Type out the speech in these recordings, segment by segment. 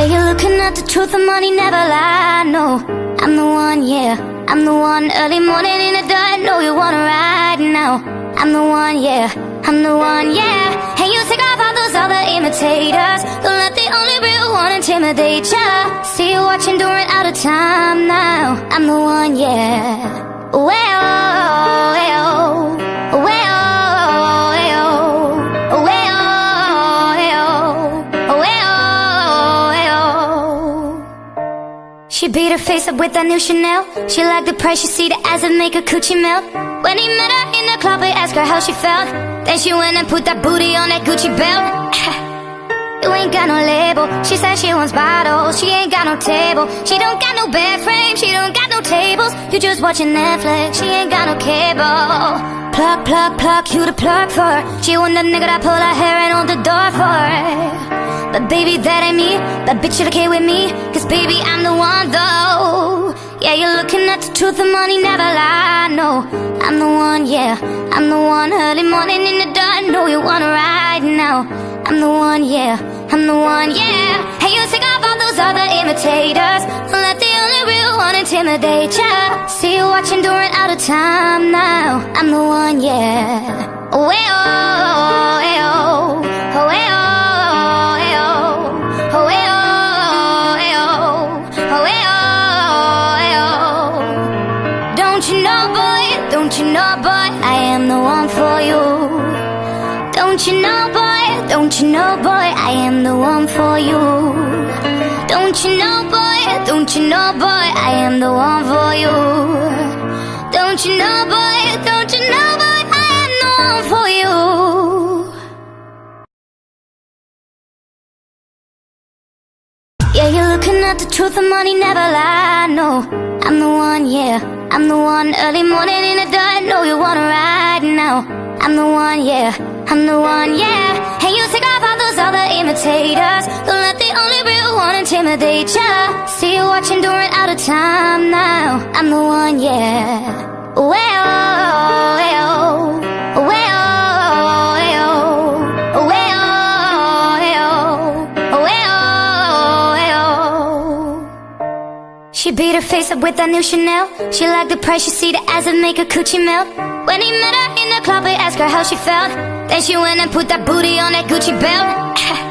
Yeah, you're looking at the truth, and money never lie. No, I'm the one, yeah. I'm the one early morning in the dark. No, you wanna ride now. I'm the one, yeah. I'm the one, yeah. And you take off all those other imitators. Don't let the only real one intimidate ya. See you watching, doing out of time now. I'm the one, yeah. Well, well, She beat her face up with that new Chanel. She liked the price, she see the make her coochie melt. When he met her in the club, he asked her how she felt. Then she went and put that booty on that Gucci belt You ain't got no label. She said she wants bottles. She ain't got no table. She don't got no bed frame. She don't got no tables. You just watching Netflix. She ain't got no cable. Plug, plug, plug You the plug for She want the nigga that pull her hair and hold the door for her. But baby, that ain't me. That bitch, you okay with me. Cause baby, I'm the one though. Yeah, you're looking at the truth, the money never lie. No, I'm the one, yeah. I'm the one. Early morning in the dark. Know you wanna ride now I'm the one, yeah. I'm the one, yeah. Hey, you take off all those other imitators. Don't let the only real one intimidate ya. See you watching, doing out of time now. I'm the one, yeah. Oh, hey, oh, hey, oh, oh, hey, oh. Don't you know, boy, don't you know, boy, I am the one for you. Don't you know, boy, don't you know, boy, I am the one for you? Don't you know, boy, don't you know, boy, I am the one for you? Don't you know, boy, don't you know, boy, I am the one for you? Yeah, you're looking at the truth, the money never lie, no. I'm the one, yeah, I'm the one Early morning in the dark, know you wanna ride now I'm the one, yeah. I'm the one, yeah. And you take off all those other imitators? Don't let the only real one intimidate ya? See you watching, doing out of time now. I'm the one, yeah. Well, well, well, She beat her face up with that new Chanel. She liked the price, she see the ass and make her coochie melt. When he met her in the club, he asked her how she felt. Then she went and put that booty on that Gucci belt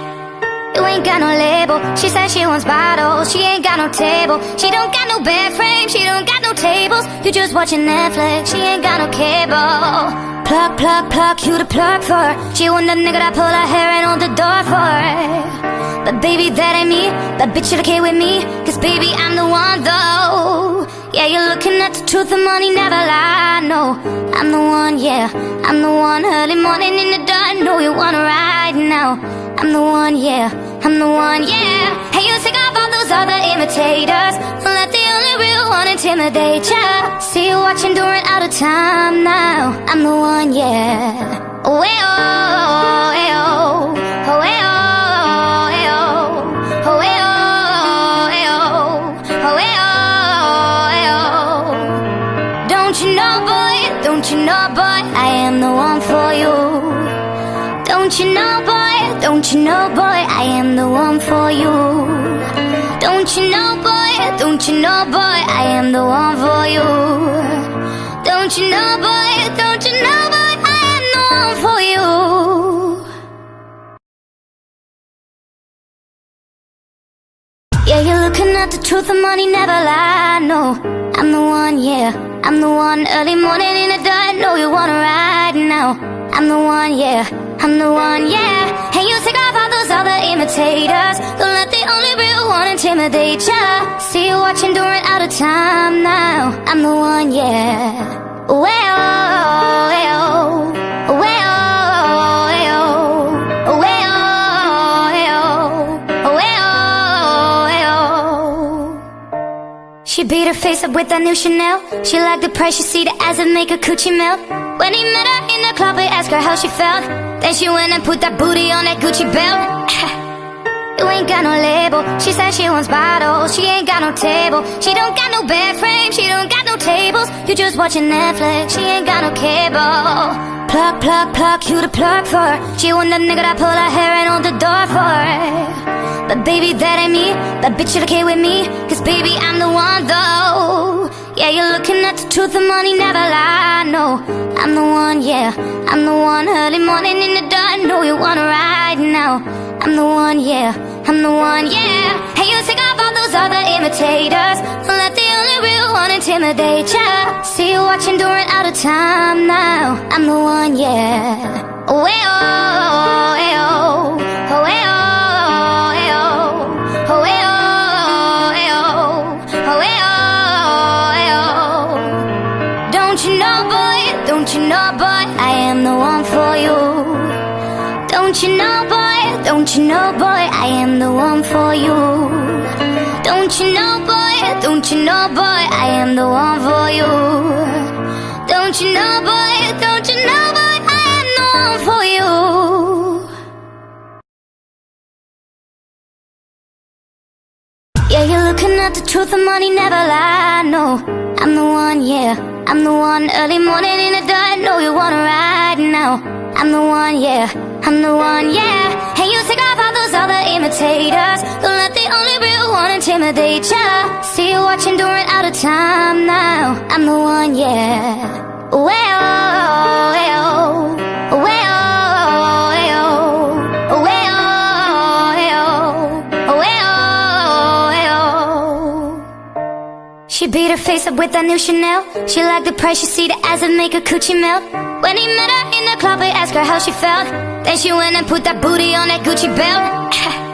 You ain't got no label. She says she wants bottles. She ain't got no table. She don't got no bed frame. She don't got no tables. You just watching Netflix. She ain't got no cable. Plug, plug, plug You the plug for She want the nigga that pull her hair and hold the door for her. But baby, that ain't me. That bitch should okay with me. Cause baby, I'm the one though. Yeah, you're looking at the truth. The money never lie, no I'm the one, yeah. I'm the one. Early morning in the dark Know you wanna ride now. I'm the one, yeah. I'm the one, yeah. Hey, you take off all those other imitators. Let the only real one intimidate ya. See you watching, doing out of time now. I'm the one, yeah. Oh, hey, oh, hey, oh, oh, hey, oh Don't you know, boy, don't you know, boy? I am the one for you Don't you know, boy, don't you know, boy? I am the one for you. Don't you know, boy, don't you know, boy? I am the one for you. Don't you know, boy, don't you know, boy? I am the one for you. Yeah, you're looking at the truth, the money never lie, no I'm the one, yeah. I'm the one early morning in the dark. Know you wanna ride now. I'm the one, yeah I'm the one, yeah. And you take off all those other imitators. Don't let the only real one intimidate ya. See you watching, doing out of time now. I'm the one, yeah. Well, She beat her face up with that new Chanel. She liked the price, she see the make her coochie melt. When he met her in the club, he asked her how she felt Then she went and put that booty on that Gucci belt. You ain't got no label. She said she wants bottles. She ain't got no table. She don't got no bed frame. She don't got no tables. You just watching Netflix. She ain't got no cable Pluck, pluck, pluck, you the plug for. She want that nigga that pull her hair and hold the door for. But baby, that ain't me. That bitch should okay with me. Cause baby, I'm the one though. Yeah, you're looking at the truth, the money never lie. No, I'm the one, yeah. I'm the one early morning in the dark. Know you wanna ride now. I'm the one, yeah. I'm the one, yeah. Hey, you take off those other imitators. Don't let the only real one intimidate ya. See you watching, doing out of time now. I'm the one, yeah. Oh, hey, oh, hey, oh, oh, eh, oh, oh, oh, oh, oh. oh. Don't you know, boy? Don't you know, boy? I am the one for you. Don't you know, boy? Don't you know, boy? I am the one for you. Don't you know, boy? Don't you know, boy? I am the one for you. Don't you know, boy? Don't you know, boy? I am the one for you. Yeah, you're looking at the truth, the money never lie. No, I'm the one, yeah. I'm the one early morning in the dark. Know you wanna ride now. I'm the one, yeah. I'm the one, yeah. Hey, you take off all those other imitators. Don't let the only real one intimidate ya. See you watching, doing out of time now. I'm the one, yeah. Oh well, Oh. She beat her face up with that new Chanel. She liked the price, she see the ass and make her coochie melt. When he met her club, he asked her how she felt. Then she went and put that booty on that Gucci belt.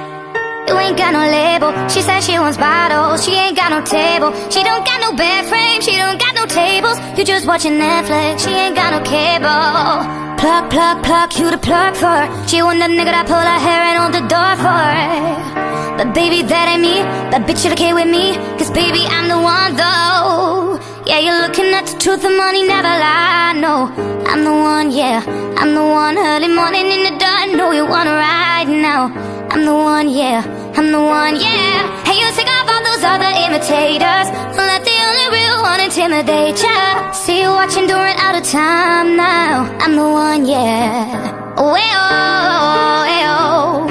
You ain't got no label. She said she wants bottles. She ain't got no table. She don't got no bed frame. She don't got no tables. You just watching Netflix. She ain't got no cable. Pluck, pluck, pluck. You the plug for her. She want that nigga that pull her hair and hold the door for her. But baby, that ain't me. That bitch should okay with me. Cause baby, I'm the one though. Yeah, you're looking at the truth, the money never lie. No, I'm the one, yeah. I'm the one early morning in the dark. Know you wanna ride now. I'm the one, yeah. I'm the one, yeah. Hey, you take off all those other imitators. Don't let the only real one intimidate ya. See you watching, during out of time now. I'm the one, yeah. Oh, hey, oh, hey, oh,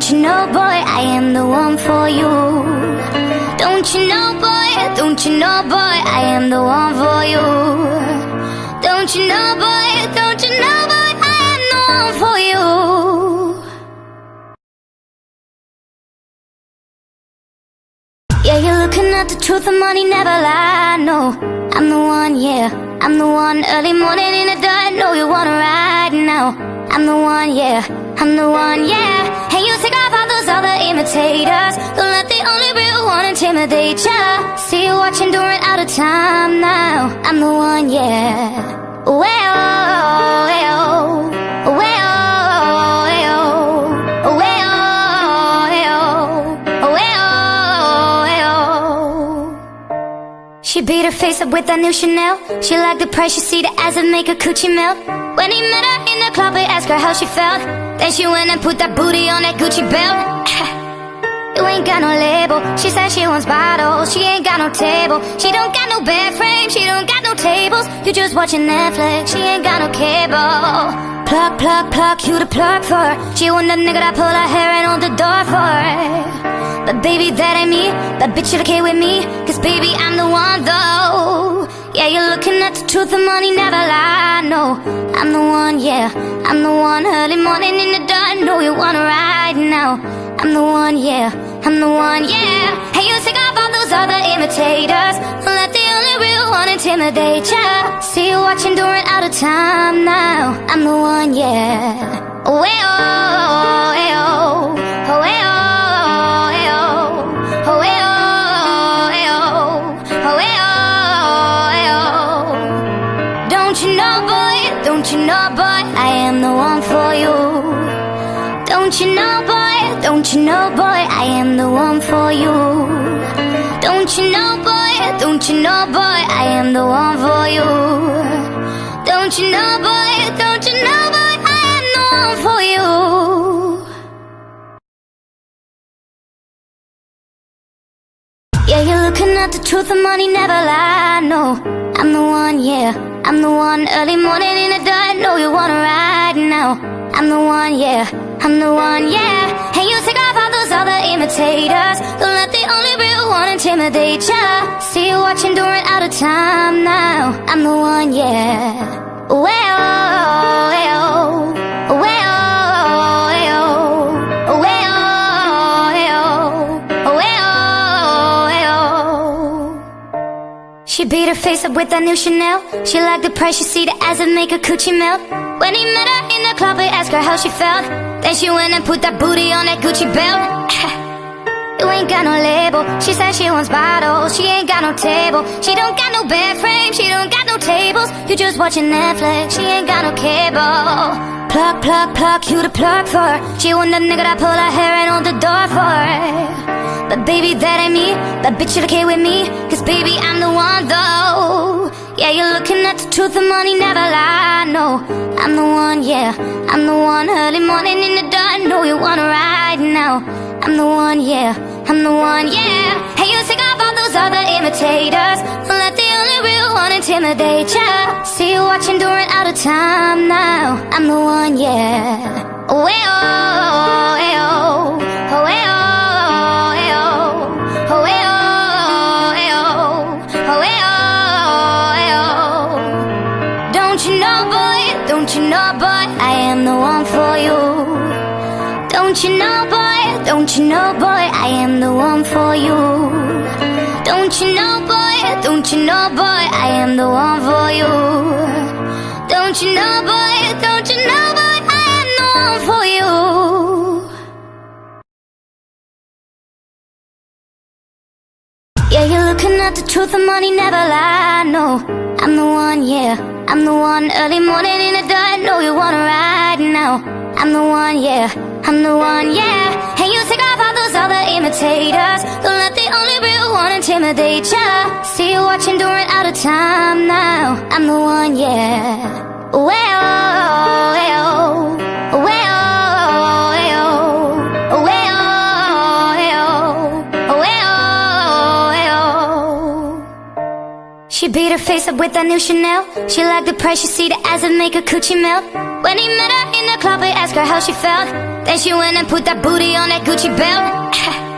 Don't you know, boy? I am the one for you. Don't you know, boy? Don't you know, boy? I am the one for you. Don't you know, boy? Don't you know, boy? I am the one for you. Yeah, you're looking at the truth, the money never lie. No, I'm the one, yeah. I'm the one early morning in the dark. Know you wanna ride now. I'm the one, yeah. I'm the one, yeah. Hey, you take off all those other imitators. Don't let the only real one intimidate ya. See you watching, doing out of time now. I'm the one, yeah. Oh well, well, well. She beat her face up with that new Chanel. She liked the price, she see the ass and make her coochie melt. When he met her club, he asked her how she felt. Then she went and put that booty on that Gucci belt. You ain't got no label. She says she wants bottles. She ain't got no table. She don't got no bed frame. She don't got no tables. You just watching Netflix. She ain't got no cable. Pluck, pluck, pluck. You the plug for. She want that nigga that pull her hair and hold the door for her. But baby, that ain't me. That bitch should okay with me. Cause baby, I'm the one though. Yeah, you're looking at the truth, the money never lie. No, I'm the one, yeah. I'm the one early morning in the dark. Know you wanna ride now. I'm the one, yeah. I'm the one, yeah. Hey, you take off all those other imitators. Don't let the only real one intimidate ya. See you watching, during out of time now. I'm the one, yeah. Oh, know, boy? I am the one for you. Don't you know, boy? Don't you know, boy? I am the one for you. Don't you know, boy? don't you know, boy, I am the one for you. Yeah, you're looking at the truth, the money never lie. No, I'm the one, yeah, I'm the one. Early morning in the dark, know you wanna ride now. I'm the one, yeah, I'm the one, yeah. All other imitators. Don't let the only real one intimidate ya. See you watching, doing out of time now. I'm the one, yeah. Well, well. She beat her face up with that new Chanel. She liked the price, she see the ass and make her coochie melt. When he met her in the club, he asked her how she felt. Then she went and put that booty on that Gucci belt. You ain't got no label. She said she wants bottles. She ain't got no table. She don't got no bed frame. She don't got no tables. You just watching Netflix. She ain't got no cable. Plug, plug, plug. You the plug for her. She want the nigga that pull her hair and hold the door for her. But baby, that ain't me. That bitch should okay with me. Cause baby, I'm the one though. Yeah, you're looking at the truth. The money never lie. No, I'm the one. Yeah, I'm the one. Early morning in the dark. Know you wanna ride now. I'm the one, yeah, I'm the one, yeah. Hey, you take off all those other imitators. Don't let the only real one intimidate ya. See you watching, doing out of time now. I'm the one, yeah. Way-oh, way-oh, oh, way-oh, don't you know, boy, I am the one for you. Don't you know, boy, don't you know, boy, I am the one for you. Don't you know, boy, don't you know, boy, I am the one for you. Yeah, you're looking at the truth, and money never lie. No, I'm the one, yeah, I'm the one. Early morning in the dark, know you wanna ride now. I'm the one, yeah, I'm the one, yeah. You take off all those other imitators. Don't let the only real one intimidate ya. See you watching, doing out of time now. I'm the one, yeah. Well, well, well. She beat her face up with that new Chanel. She liked the price, she see the ass and make her coochie melt. When he met her in the club, he asked her how she felt. Then she went and put that booty on that Gucci belt.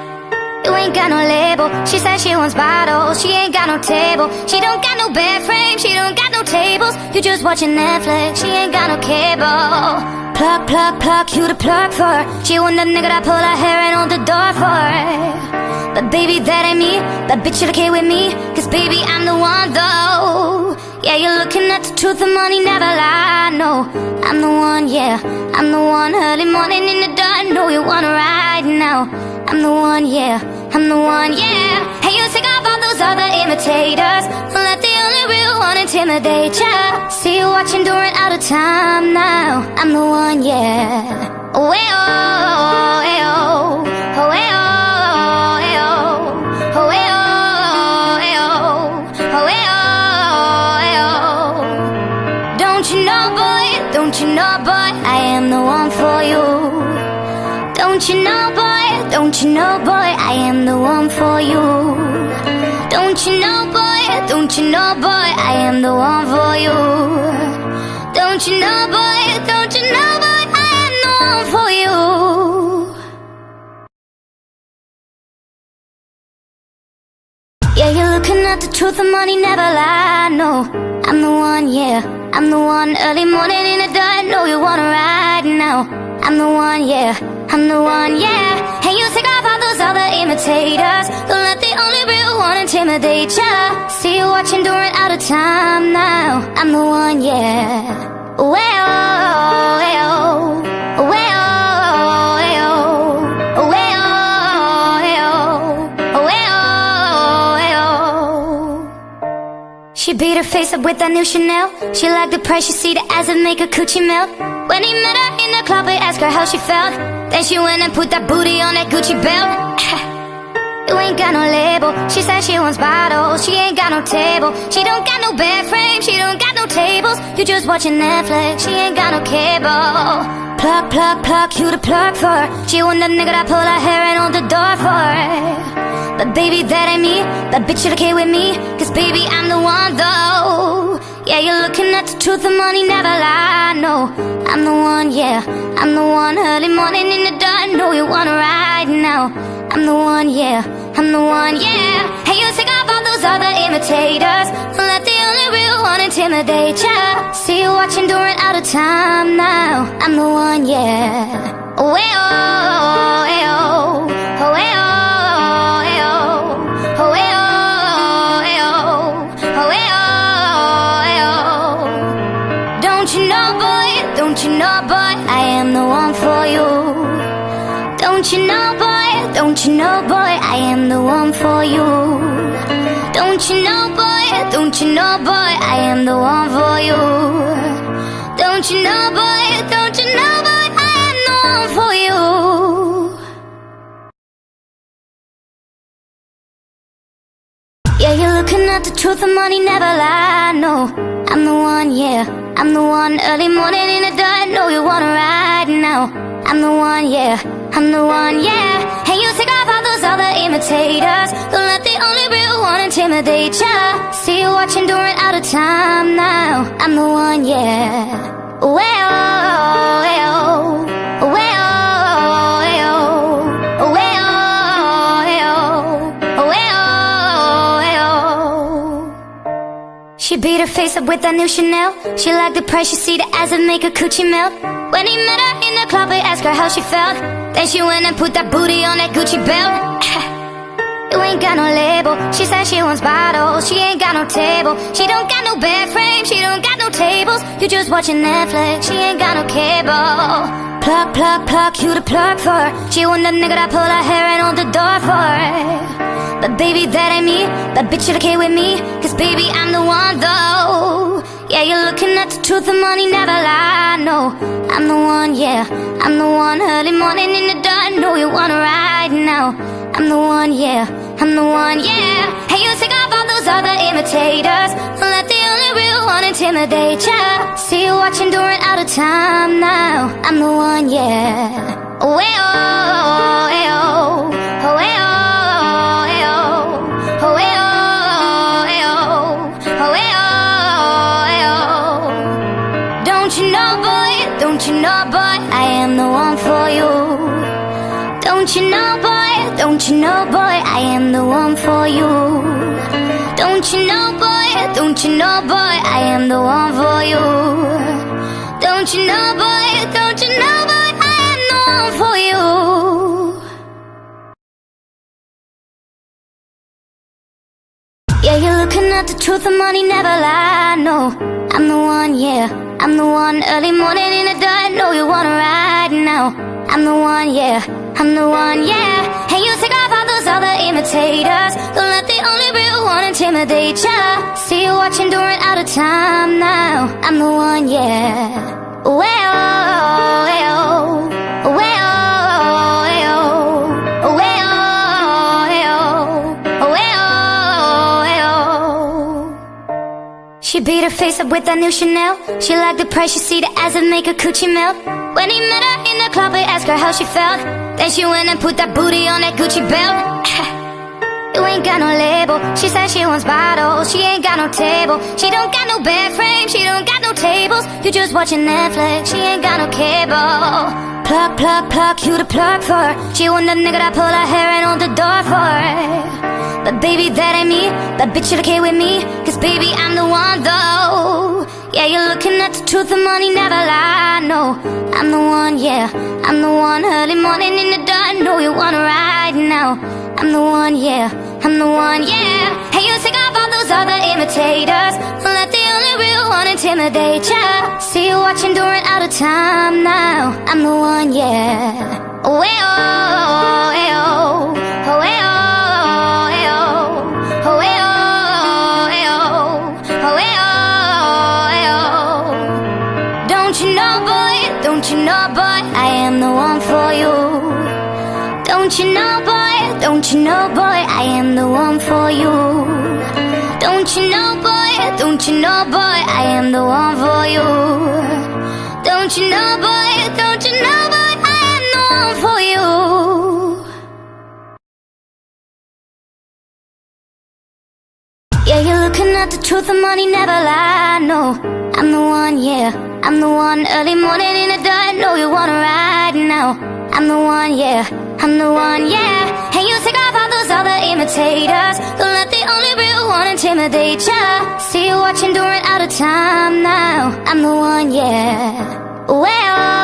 You ain't got no label. She said she wants bottles. She ain't got no table. She don't got no bed frame. She don't got no tables. You just watching Netflix. She ain't got no cable. Plug, plug, plug. You the plug for her. She want the nigga that pull her hair and hold the door for her. But baby, that ain't me. That bitch should okay with me. Cause baby, I'm the one though. Yeah, you're looking at the truth, the money never lie. No, I'm the one, yeah, I'm the one. Early morning in the dark, know you wanna ride now. I'm the one, yeah, I'm the one, yeah. Hey, you take off all those other imitators. Don't let the only real one intimidate ya. See you watching, during out of time now. I'm the one, yeah. Way-oh, way-oh, way-oh, don't you know, boy, I am the one for you. Don't you know, boy, don't you know, boy, I am the one for you. Don't you know, boy, don't you know, boy, I am the one for you. Yeah, you're looking at the truth, the money never lie. No, I'm the one, yeah, I'm the one. Early morning in the dark, know you wanna ride now. I'm the one, yeah, I'm the one, yeah. And you take off all those other imitators. Don't let the only real one intimidate ya. See you watching, during out of time now. I'm the one, yeah. Well, well, well, beat her face up with that new Chanel. She liked the price, she see the ass and make her coochie melt. When he met her in the club, he asked her how she felt. Then she went and put that booty on that Gucci belt. You ain't got no label. She says she wants bottles. She ain't got no table. She don't got no bed frame. She don't got no tables. You just watching Netflix. She ain't got no cable. Plug, plug, plug, you the plug for. She want the nigga that pull her hair and on the door for her. But baby, that ain't me. That bitch should okay with me. Cause baby, I'm the one though. Yeah, you're looking at the truth, the money never lie. No, I'm the one, yeah. I'm the one early morning in the dark. Know you wanna ride now. I'm the one, yeah. I'm the one, yeah. Hey, you take off all those other imitators. Let the only real one intimidate ya. See you watching, doing out of time now. I'm the one, yeah. Oh, hey, oh, hey, oh, oh, hey, oh, hey, oh, oh, oh? Don't you know, boy? I am the one for you. Don't you know, boy? Don't you know, boy? I am the one for you. Don't you know, boy? Don't you know, boy? I am the one for you. Don't you know, boy? Don't you know, boy? Yeah, you're looking at the truth, the money never lie. No, I'm the one, yeah. I'm the one early morning in the dark. Know you wanna ride now. I'm the one, yeah. I'm the one, yeah. Hey, you take off all those other imitators. Don't let the only real one intimidate ya. See you watching, doing out of time now. I'm the one, yeah. Well, well, well, her face up with that new Chanel. She liked the price, she see the ass and make her coochie melt. When he met her in the club, he asked her how she felt. Then she went and put that booty on that Gucci belt. You ain't got no label. She said she wants bottles. She ain't got no table. She don't got no bed frame. She don't got no tables. You just watching Netflix. She ain't got no cable. Plug, plug, plug, you the plug for her. She want the nigga that pull her hair and on the door for her. But baby, that ain't me. That bitch should okay with me. Cause baby, I'm the one though. Yeah, you're looking at the truth, the money never lie. No, I'm the one, yeah. I'm the one early morning in the dark. Know you wanna ride now. I'm the one, yeah. I'm the one, yeah. Hey, you take off all those other imitators. Don't let the only real one intimidate ya. See you watching, doing out of time now. I'm the one, yeah. Oh, hey, oh, hey, oh, Don't you know, boy? I am the one for you. Don't you know, boy? Don't you know, boy? I am the one for you. Don't you know, boy? Don't you know, boy? I am the one for you. Don't you know, boy? Don't you know, boy? I am the one for you. Yeah, you're looking at the truth, the money never lie. No, I'm the one, yeah. I'm the one early morning in the dark. Know you wanna ride now. I'm the one, yeah. I'm the one, yeah. Hey, you take off all those other imitators. Don't let the only real one intimidate ya. See you watching, doing out of time now. I'm the one, yeah. Well, well, well, beat her face up with that new Chanel. She liked the price, she see the ass and make her coochie melt. When he met her in the club, he asked her how she felt. Then she went and put that booty on that Gucci belt. You ain't got no label. She said she wants bottles. She ain't got no table. She don't got no bed frame. She don't got no tables. You just watching Netflix. She ain't got no cable. Plug, plug, plug, you the plug for her. She want the nigga that pull her hair and on the door for her. But baby, that ain't me. That bitch should okay with me. Cause baby, I'm the one though. Yeah, you're looking at the truth, the money never lie. No, I'm the one, yeah. I'm the one early morning in the dark. Know you wanna ride now. I'm the one, yeah. I'm the one, yeah. Hey, you take off all those other imitators. Don't let the only real one intimidate ya. See you watching, doing out of time now. I'm the one, yeah. Oh, hey, oh, hey, oh, oh, hey, oh, Don't you know, boy? I am the one for you. Don't you know, boy, don't you know, boy, I am the one for you. Don't you know, boy, don't you know, boy, I am the one for you. Yeah, you're looking at the truth, the money never lie. No, I'm the one, yeah, I'm the one. Early morning in the dark, know you wanna ride now. I'm the one, yeah, I'm the one, yeah. And you take off all those other imitators. Don't let the only real one intimidate ya. See you watching, doing out of time now. I'm the one, yeah. Well, well.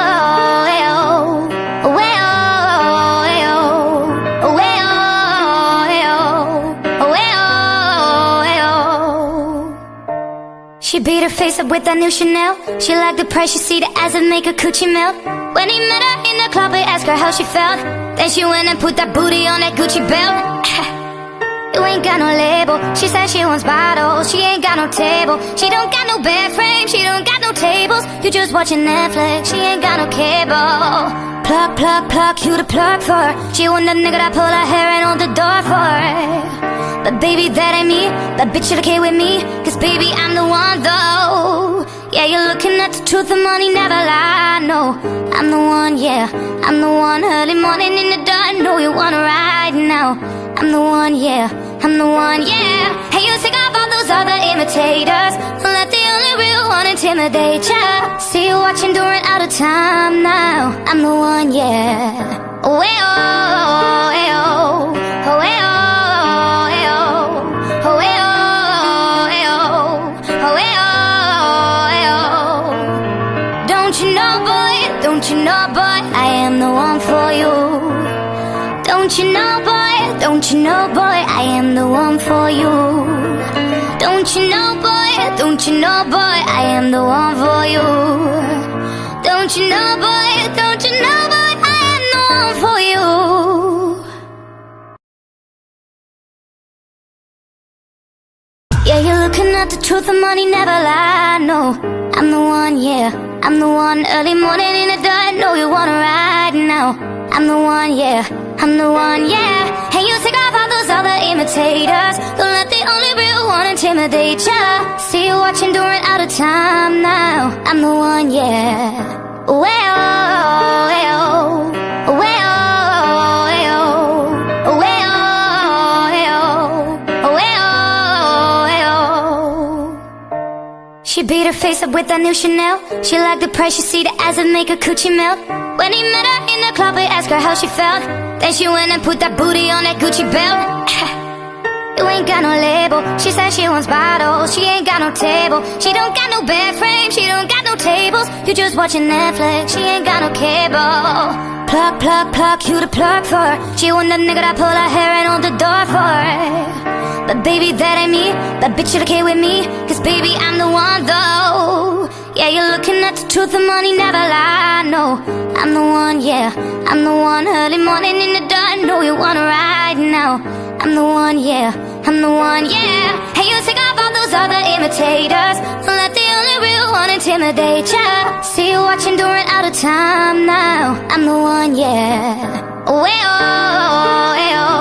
She beat her face up with that new Chanel. She liked the pressure, see the ass and make her coochie melt. When he met her in the club, he asked her how she felt. Then she went and put that booty on that Gucci belt. You ain't got no label. She said she wants bottles. She ain't got no table. She don't got no bed frame. She don't got no tables. You just watching Netflix. She ain't got no cable. Plug, plug, plug. You the plug for her. She want the nigga that pull her hair and hold the door for her. But baby, that ain't me. That bitch should okay with me. Cause baby, I'm the one though. Yeah, you're looking at the truth. The money never lie. No, I'm the one. Yeah, I'm the one. Early morning in the dark. Know you wanna ride now. I'm the one. Yeah. I'm the one, yeah Hey, you take off all those other imitators Don't let the only real one intimidate ya See you watching during out of time now I'm the one, yeah Oh, hey, oh, hey, don't you know, boy, I am the one for you. Don't you know, boy, don't you know, boy, I am the one for you. Don't you know, boy, don't you know, you're looking at the truth, the money never lie. No, I'm the one, yeah, I'm the one. Early morning in the dark, know you wanna ride now. I'm the one, yeah. I'm the one, yeah And you take off all those other imitators Don't let the only real one intimidate ya See you watching during out of time now I'm the one, yeah Well, well, well, She beat her face up with that new Chanel She liked the pressure, see the ass and make her coochie melt When he met her in the club, he asked her how she felt then she went and put that booty on that Gucci belt. you ain't got no label. She said she wants bottles. She ain't got no table. She don't got no bed frame. She don't got no tables. You just watching Netflix. She ain't got no cable. Plug, plug, plug. You the plug for her. She want the nigga that pull her hair and hold the door for her. But baby, that ain't me. That bitch should okay with me. Cause baby, I'm the one though. Yeah, you're looking at the truth, the money never lie. No, I'm the one, yeah, I'm the one. Early morning in the dark, know you wanna ride now. I'm the one, yeah, I'm the one, yeah. Hey, you take off all those other imitators. Don't let the only real one intimidate ya. See you watching during out of time now. I'm the one, yeah. Oh, hey, oh, hey, oh,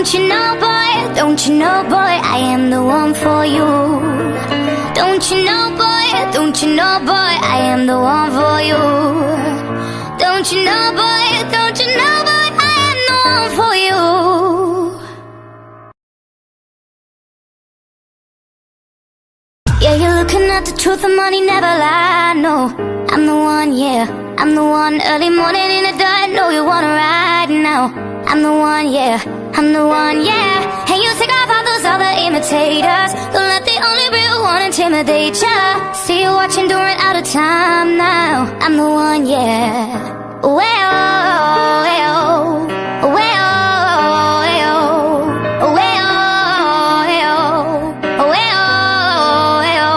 Don't you know, boy, don't you know, boy, I am the one for you. Don't you know, boy, don't you know, boy, I am the one for you. Don't you know, boy, don't you know, boy, I am the one for you. Yeah, you're looking at the truth, the money never lie. No, I'm the one, yeah, I'm the one. Early morning in the dark, know you wanna ride now. I'm the one, yeah, I'm the one, yeah. And you take off all those other imitators. Don't let the only real one intimidate ya. See you watching during out of time now. I'm the one, yeah. Oh well, well, oh well, oh oh oh.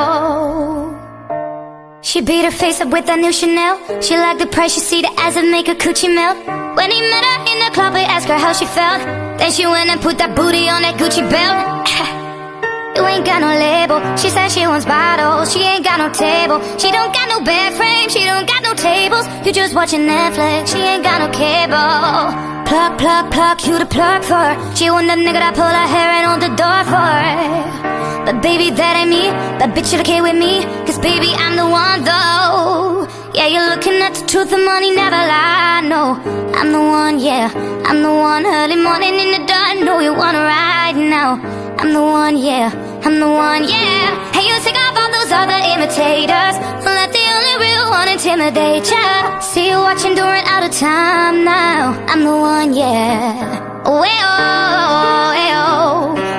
She beat her face up with that new Chanel. She liked the pressure, see the ass and make her coochie melt. When he met her club, he asked her how she felt. Then she went and put that booty on that Gucci belt. You ain't got no label. She said she wants bottles. She ain't got no table. She don't got no bed frame. She don't got no tables. You just watching Netflix. She ain't got no cable. Plug, plug, plug. You the plug for her. She want the nigga that pull her hair and hold the door for her. But baby, that ain't me. That bitch should okay with me. Cause baby, I'm the one though. Yeah, you're looking at truth. The money never lie. No, I'm the one. Yeah, I'm the one. Early morning in the dark. Know you wanna ride now. I'm the one, yeah, I'm the one, yeah Hey, you take off all those other imitators Don't let the only real one intimidate ya See you watching, doing out of time now I'm the one, yeah oh, hey, oh, hey, oh,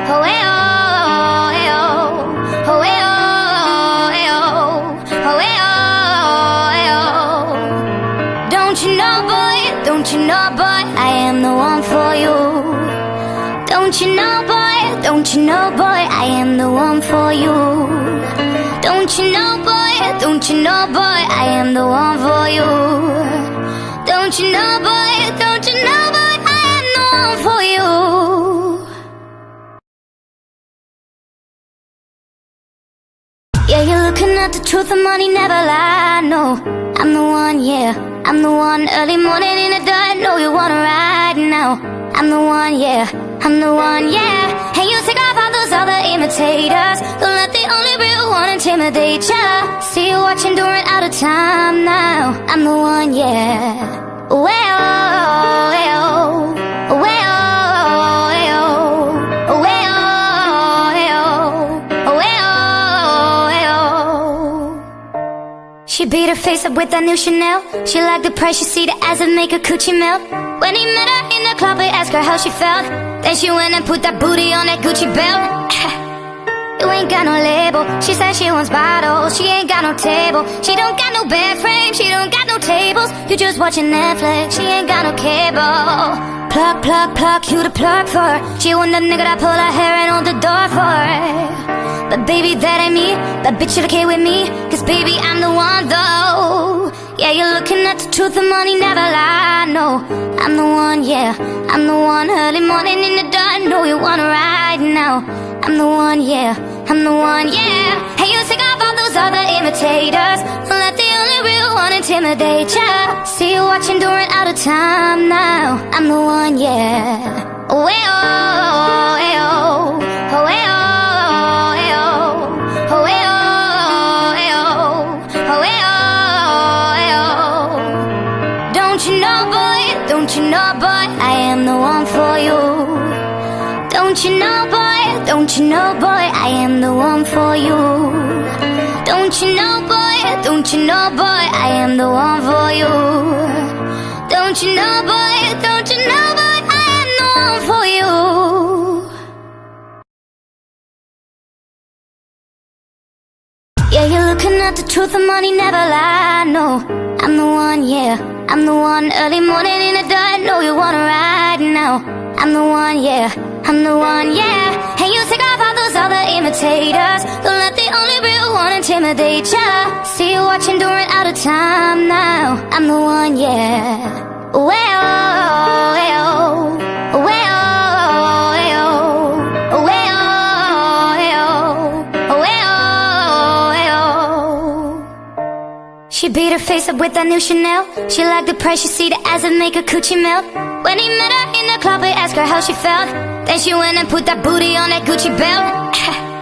know, boy, I am the one for you. Don't you know, boy, don't you know, boy, I am the one for you. Don't you know, boy, don't you know, boy, I am the one for you. Yeah, you're looking at the truth, the money never lie, no. I'm the one, yeah, I'm the one Early morning in the dark, know you wanna ride now. I'm the one, yeah, I'm the one, yeah. And you take all those other imitators. Don't let the only real one intimidate ya. See you watching, doing out of time now. I'm the one, yeah. Well, She beat her face up with that new Chanel. She liked the price, she see the ads that make her coochie melt. When he met her in the club, he asked her how she felt Then she went and put that booty on that Gucci belt. You ain't got no label. She said she wants bottles. She ain't got no table. She don't got no bed frame. She don't got no tables. You just watching Netflix. She ain't got no cable. Plug, plug, plug You the plug for her. She want the nigga that pull her hair and hold the door for her. But baby, that ain't me. That bitch should okay with me. Cause baby, I'm the one though Yeah, you're looking at the truth The money never lie, no I'm the one, yeah I'm the one. Early morning in the dark No, you wanna ride now. I'm the one, yeah I'm the one, yeah. Hey, you take off all those other imitators. Don't let the only real one intimidate ya See you watching, doing out of time now. I'm the one, yeah. Oh, hey, oh, hey, oh Don't you know, boy, don't you know, boy? I am the one for you. Don't you know, boy, don't you know, boy? I am the one for you. Don't you know, boy, don't you know, boy? I am the one for you. Yeah, you're looking at the truth, the money never lie, no I'm the one, yeah, I'm the one Early morning in the dark, know you wanna ride now I'm the one, yeah, I'm the one, yeah. And you take off all those other imitators. Don't let the only real one intimidate ya. See you watching, doing out of time now. I'm the one, yeah. Oh Well, oh. Oh well, oh well, She beat her face up with that new Chanel. She liked the price, she see the ads that make her coochie melt. When he met her club, he asked her how she felt. Then she went and put that booty on that Gucci belt.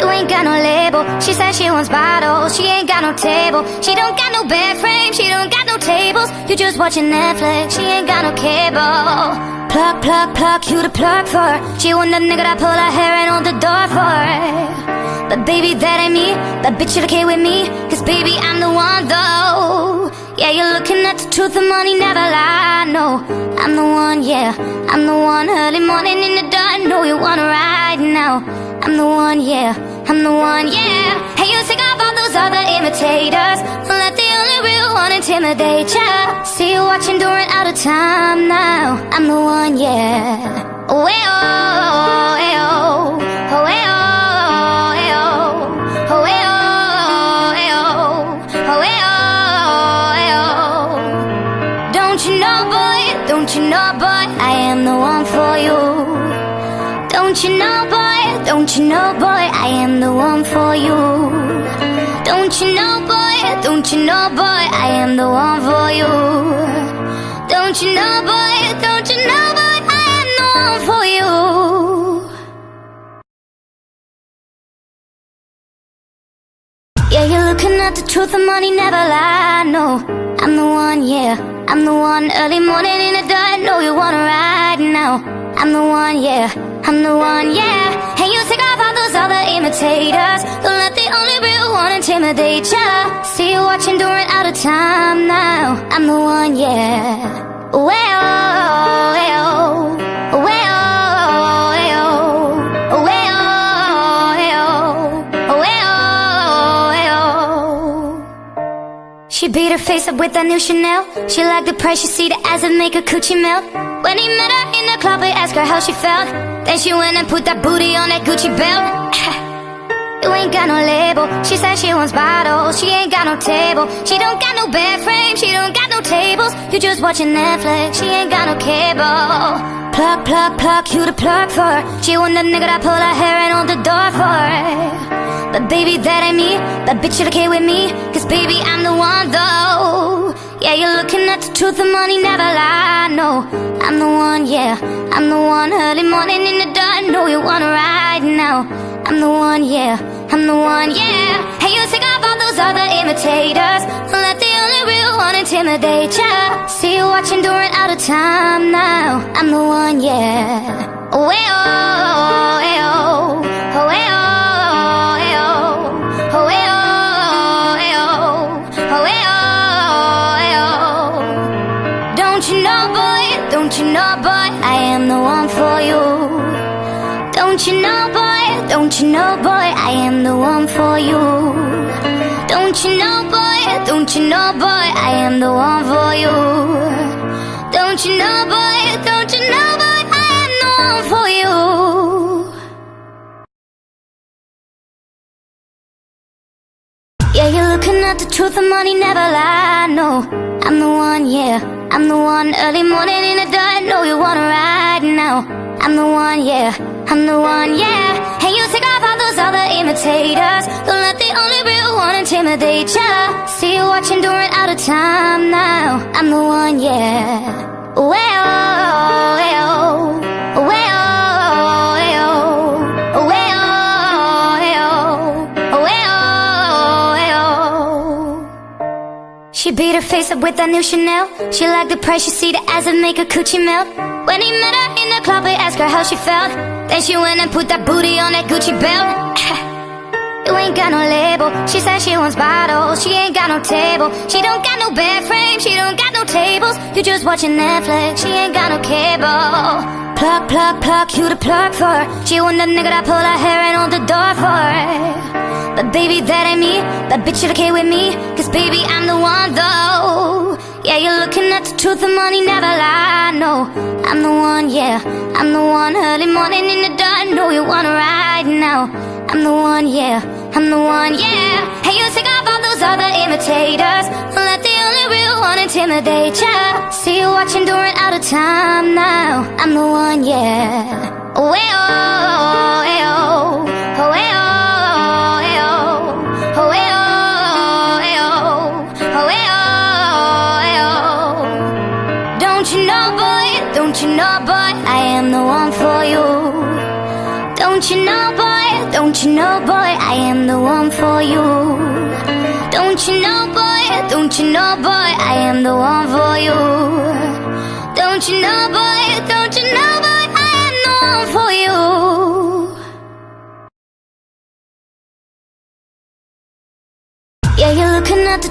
You ain't got no label. She said she wants bottles. She ain't got no table. She don't got no bed frame. She don't got no tables. You just watching Netflix. She ain't got no cable Plug, plug, plug You the plug for. She want the nigga that pull her hair and hold the door for But baby, that ain't me. That bitch should okay with me. Cause baby, I'm the one though. Yeah, you're looking at the truth The money never lie, no I'm the one, yeah. I'm the one Early morning in the dark. Know you wanna ride now. I'm the one, yeah. I'm the one, yeah. Hey, you take off all those other imitators. Let the only real one intimidate ya. See you watching, doing out of time now. I'm the one, yeah. Oh, hey, oh, hey, oh. Hey, oh, hey, oh. Oh, hey, oh. Don't you know, boy, don't you know, boy? I am the one for you. Don't you know, boy? don't you know, boy, I am the one for you. Don't you know, boy, don't you know, boy, I am the one for you. Don't you know, boy, don't you know, boy, I am the one for you. Yeah, you're looking at the truth and money never lie. No, I'm the one, yeah. I'm the one early morning in the dark. Know you wanna ride now. I'm the one, yeah. I'm the one, yeah. All other imitators. Don't let the only real one intimidate ya. See you watching during out of time now. I'm the one, yeah. Well, well. She beat her face up with that new Chanel. She liked the price, she see the ass make her coochie melt. When he met her in the club, he asked her how she felt. Then she went and put that booty on that Gucci belt. You ain't got no label. She said she wants bottles. She ain't got no table. She don't got no bed frame. She don't got no tables. You just watching Netflix. She ain't got no cable. Plug, plug, plug. You the plug for her. She want the nigga that pull her hair and hold the door for her. But baby, that ain't me. But bitch, you okay with me? Cause baby, I'm the one though. Yeah, you're looking at the truth. The money never lie. No, I'm the one. Yeah, I'm the one. Early morning in the dark. Know you wanna ride now. I'm the one, yeah, I'm the one, yeah Hey, you take off all those other imitators Don't let the only real one intimidate ya See you watching during out of time now I'm the one, yeah Well, well, well, well, don't you know, boy I am the one for you Don't you know, boy, don't you know, boy I am the one for you Don't you know, boy, don't you know, boy I am the one for you Don't you know, boy, don't you know, boy I am the one for you Yeah, you're looking at the truth and money never lie. No, I'm the one, yeah. I'm the one early morning in the dark. Know you wanna ride now. I'm the one, yeah. I'm the one, yeah. Hey, you take off all those other imitators. Don't let the only real one intimidate ya. See you watching during out of time now. I'm the one, yeah. Well, well, well, beat her face up with that new Chanel. She liked the price, she see the ass and make her coochie melt. When he met her in the club, he asked her how she felt. Then she went and put that booty on that Gucci belt. You ain't got no label. She says she wants bottles. She ain't got no table. She don't got no bed frame. She don't got no tables. You just watching Netflix. She ain't got no cable. Plug, plug, plug. You the plug for her. She want the nigga that pull her hair and hold the door for her. But baby, that ain't me. That bitch, you okay with me? Cause baby, I'm the one though. Yeah, you're looking at the truth. The money never lie. No, I'm the one. Yeah, I'm the one. Early morning in the dark. Know you wanna ride now. I'm the one, yeah, I'm the one, yeah Hey, you take off all those other imitators Don't let the only real one intimidate ya See you watching during out of time now I'm the one, yeah Well, well, well, the one for you. Don't you know, boy, don't you know, boy? I am the one for you. Don't you know, boy, don't you know, boy? I am the one for you. Don't you know, boy, don't you know, boy? I am the one for you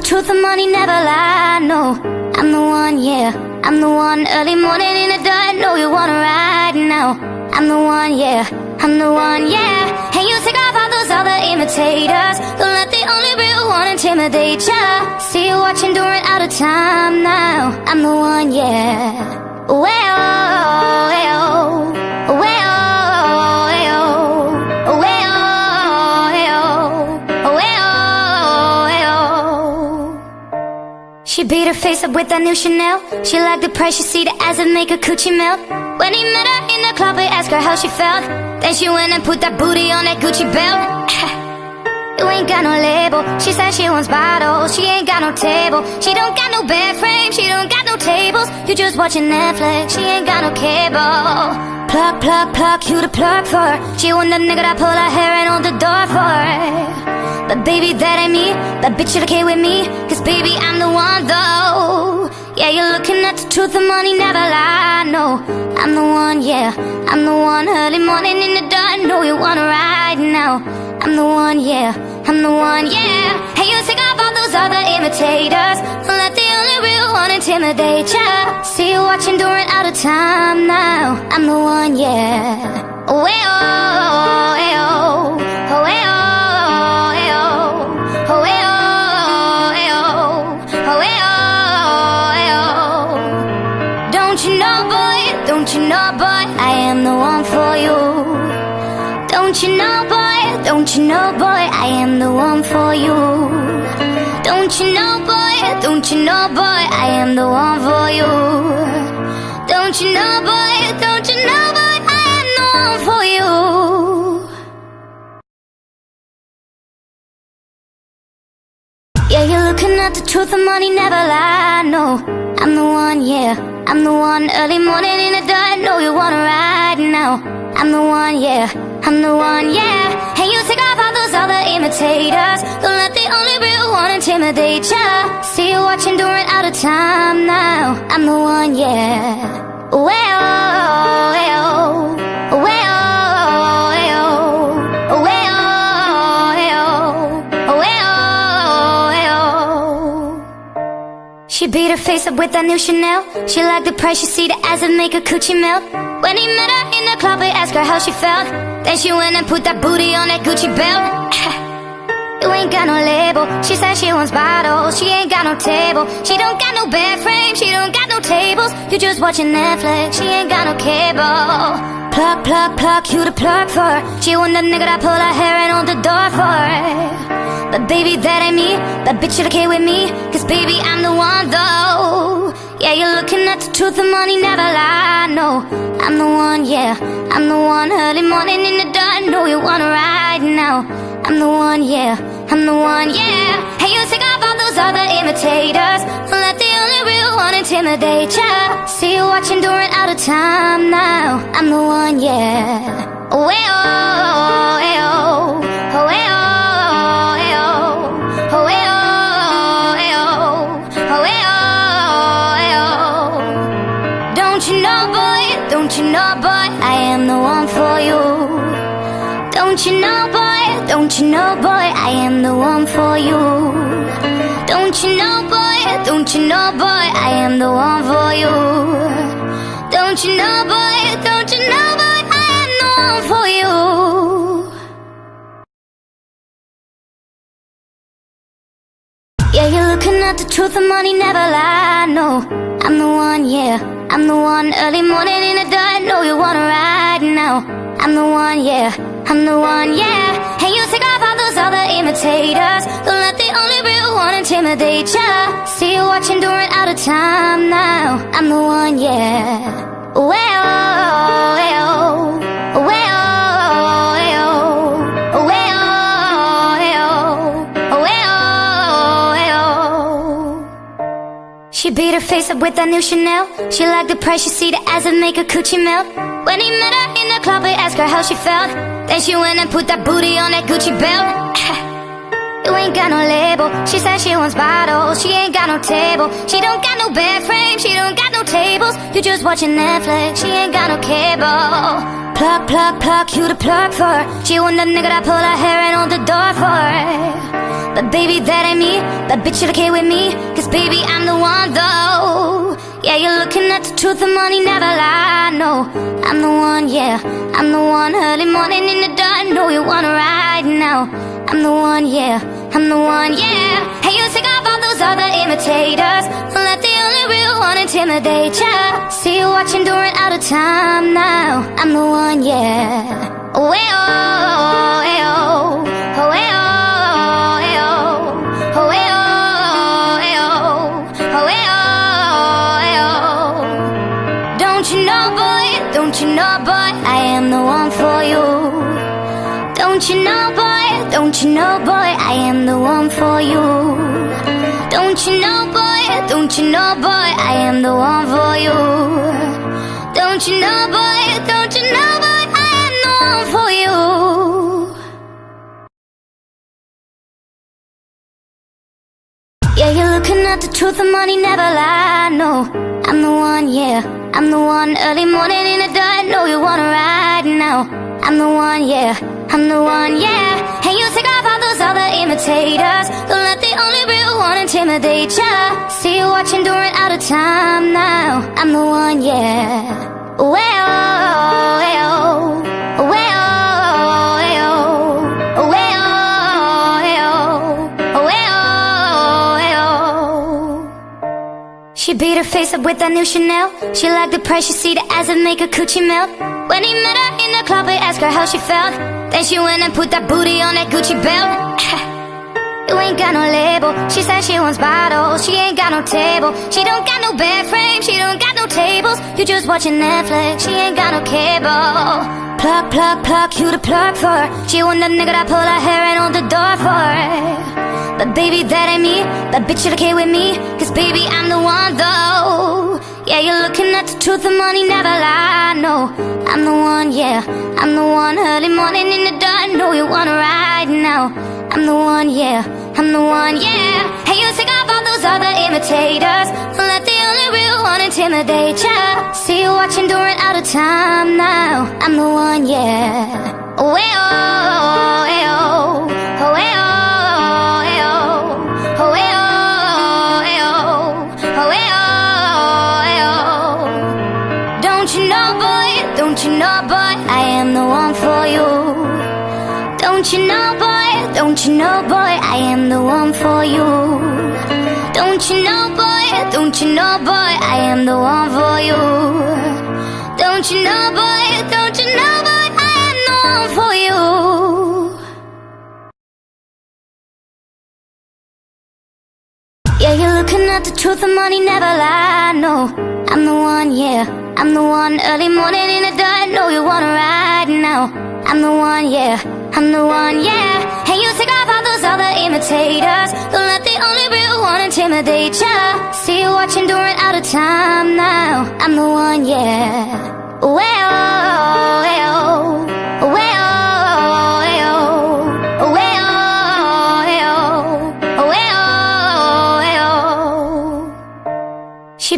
truth, the money never lie. No, I'm the one, yeah. I'm the one early morning in the dark. Know you wanna ride now. I'm the one, yeah. I'm the one, yeah. Hey, you take off all those other imitators. Don't let the only real one intimidate ya. See you watching during out of time now. I'm the one, yeah. Well, well, She beat her face up with that new Chanel. She liked the price, she see the ass and make her coochie melt. When he met her in the club, he asked her how she felt. Then she went and put that booty on that Gucci belt. You ain't got no label. She said she wants bottles. She ain't got no table. She don't got no bed frame. She don't got no tables. You just watching Netflix. She ain't got no cable. Plug, plug, plug. You the plug for. She want the nigga that pull her hair and hold the door for. But baby, that ain't me. That bitch should okay with me. Cause baby, I'm the one though. Yeah, you're looking at the truth, the money never lie. No, I'm the one, yeah. I'm the one early morning in the dark. Know you wanna ride now. I'm the one, yeah. I'm the one, yeah. Hey, you off all those other imitators. Let the only real one intimidate ya. See you watching, during out of time now. I'm the one, yeah. Oh, hey, oh, hey, oh, oh, oh, oh. Don't you know, boy? Don't you know, boy? I am the one for you. Don't you know, boy? Don't you know, boy? I am the one for you. Don't you know, boy? Don't you know, boy? I am the one for you. Yeah, you're looking at the truth, the money never lie. No, I'm the one, yeah. I'm the one early morning in the dark. Know you wanna ride now. I'm the one, yeah. I'm the one, yeah. Hey, you take all the imitators. Don't let the only real one intimidate ya. See you watching, during out of time now. I'm the one, yeah. Well, well, well, She beat her face up with that new Chanel. She liked the price, she see the make her coochie melt. When he met her in the club, he asked her how she felt. Then she went and put that booty on that Gucci belt. You ain't got no label. She said she wants bottles. She ain't got no table. She don't got no bed frame. She don't got no tables. You just watching Netflix. She ain't got no cable. Plug, plug, plug. You the plug for. She want the nigga that pull her hair and hold the door for. But baby, that ain't me. That bitch should okay with me. Cause baby, I'm the one though. Yeah, you're looking at the truth, the money never lie. No, I'm the one, yeah. I'm the one early morning in the dark. Know you wanna ride now. I'm the one, yeah. I'm the one, yeah. Hey, you take off all those other imitators. Don't let the only real one intimidate ya. See you watching, during out of time now. I'm the one, yeah. Oh, hey, oh, hey, oh, hey, oh, hey, oh, oh, hey, oh. Don't you know, boy? Don't you know, boy? I am the one for you. Don't you know, boy? Don't you know, boy? I am the one for you. Don't you know, boy? Don't you know, boy? I am the one for you. Don't you know, boy? Don't you know, boy? I am the one for you. Yeah, you're looking at the truth, the money never lie. No, I'm the one, yeah. I'm the one early morning in the dark. Know you wanna ride now. I'm the one, yeah. I'm the one, yeah. Hey, you take off those other imitators. Don't let the only real one intimidate ya. See you watching, during out of time now. I'm the one, yeah. Well, well, well. She beat her face up with that new Chanel. She liked the price, she see the ass and make her coochie melt. When he met her in the club, he asked her how she felt. Then she went and put that booty on that Gucci belt. You ain't got no label. She said she wants bottles. She ain't got no table. She don't got no bed frame. She don't got no tables. You just watching Netflix. She ain't got no cable. Plug, plug, plug. You the plug for. She want the nigga that pull her hair and hold the door for. But baby, that ain't me. That bitch should okay with me. Cause baby, I'm the one though. Yeah, you're looking at the truth, the money never lie. No, I'm the one, yeah. I'm the one early morning in the dark. Know you wanna ride now. I'm the one, yeah. I'm the one, yeah. Hey, you take off those other imitators. Don't let the only real one intimidate ya. See you watching, during out of time now. I'm the one, yeah. Oh, hey, oh, hey, oh, oh, oh, oh, oh, oh, oh, oh, oh, oh. Don't you know, boy? Don't you know, boy? I am the one for you. Don't you know, boy, don't you know, boy, I am the one for you. Don't you know, boy, I am the one for you. Don't you know, boy, don't you know, boy, I am the one for you. Yeah, you're looking at the truth, the money never lie. No, I'm the one, yeah, I'm the one. Early morning in the dark, know you wanna ride now. I'm the one, yeah, I'm the one, yeah. And you take off all those other imitators. Don't let the only real one intimidate ya. See you watching, doing out of time now. I'm the one, yeah. Well, well. She beat her face up with that new Chanel. She liked the price, she see the ass and make her coochie melt. When he met her in the club, he asked her how she felt. Then she went and put that booty on that Gucci belt. You ain't got no label. She said she wants bottles. She ain't got no table. She don't got no bed frame. She don't got no tables. You just watching Netflix. She ain't got no cable. Plug, plug, plug. You the plug for her. She want the nigga that pull her hair and hold the door for her. But baby, that ain't me. That bitch should okay with me. Cause baby, I'm the one though. Yeah, you're looking at the truth. The money never lie. No, I'm the one. Yeah, I'm the one. Early morning in the dark. Know you wanna ride now. I'm the one. Yeah. I'm the one, yeah Hey, you take off all those other imitators let the only real one intimidate ya See you watching, doing out of time now I'm the one, yeah well, don't you know, boy I am the one for you? Don't you know, boy, don't you know, boy I am the one for you? Don't you know, boy, don't you know, boy I am the one for you? Yeah, you're looking at the truth, the money never lie, no. I'm the one, yeah, I'm the one Early morning in the dark, know you wanna ride now I'm the one, yeah, I'm the one, yeah. And you take off all those other imitators. Don't let the only real one intimidate ya. See you watching, doing out of time now. I'm the one, yeah. Well, well,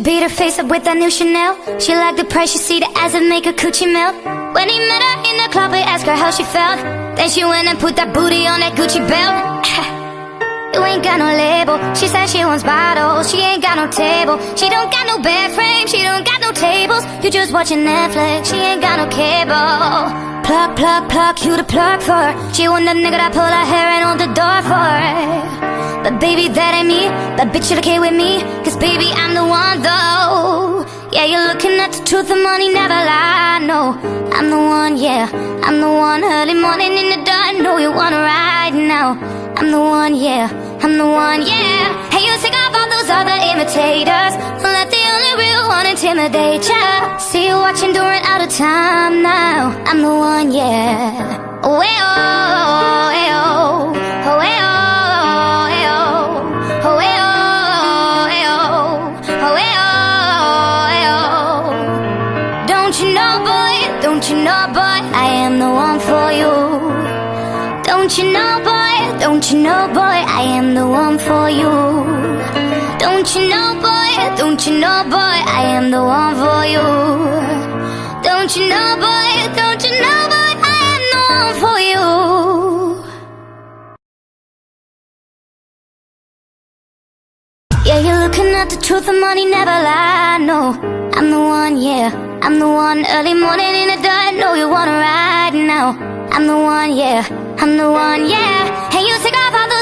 beat her face up with that new Chanel. She liked the she see the ass and make her coochie melt. When he met her in the club, he asked her how she felt. Then she went and put that booty on that Gucci belt. You ain't got no label. She said she wants bottles. She ain't got no table. She don't got no bed frame. She don't got no tables. You just watching Netflix. She ain't got no cable. Plug, plug, plug. You the plug for. She want the nigga that pull her hair and hold the door for her. But baby, that ain't me. That bitch should okay with me. Cause baby, I'm the one though. Yeah, you're looking at the truth. The money never lie. No, I'm the one. Yeah, I'm the one. Early morning in the dark. Know you wanna ride now. I'm the one, yeah, I'm the one, yeah. Hey, you take off all those other imitators. Don't let the only real one intimidate ya. See you watching, doing out of time now. I'm the one, yeah. Well, well, well, well, Don't you know, boy, don't you know, boy? I am the one for you. Don't you know, boy, don't you know, boy I am the one for you? Don't you know, boy, don't you know, boy I am the one for you? Don't you know, boy, don't you know, boy I am the one for you? Yeah, you're looking at the truth, the money never lie, no. I'm the one, yeah, I'm the one Early morning in the dark, know you wanna ride now. I'm the one, yeah, I'm the one, yeah